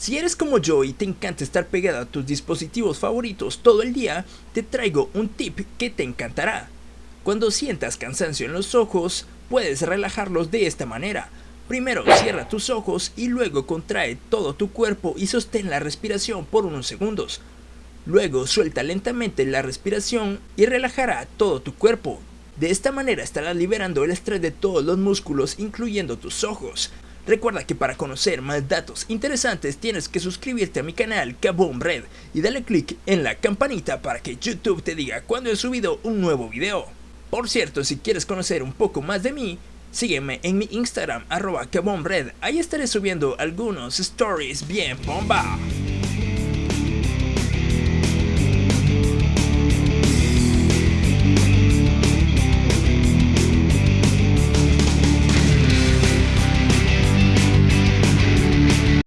Si eres como yo y te encanta estar pegado a tus dispositivos favoritos todo el día, te traigo un tip que te encantará. Cuando sientas cansancio en los ojos, puedes relajarlos de esta manera. Primero cierra tus ojos y luego contrae todo tu cuerpo y sostén la respiración por unos segundos. Luego suelta lentamente la respiración y relajará todo tu cuerpo. De esta manera estarás liberando el estrés de todos los músculos incluyendo tus ojos. Recuerda que para conocer más datos interesantes tienes que suscribirte a mi canal Kaboom Red y dale click en la campanita para que YouTube te diga cuando he subido un nuevo video. Por cierto, si quieres conocer un poco más de mí, sígueme en mi Instagram arroba Red, ahí estaré subiendo algunos stories bien bomba.